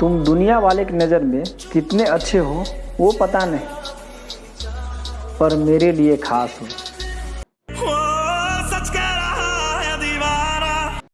तुम दुनिया वाले की नज़र में कितने अच्छे हो, वो पता नहीं। पर मेरे लिए खास हो।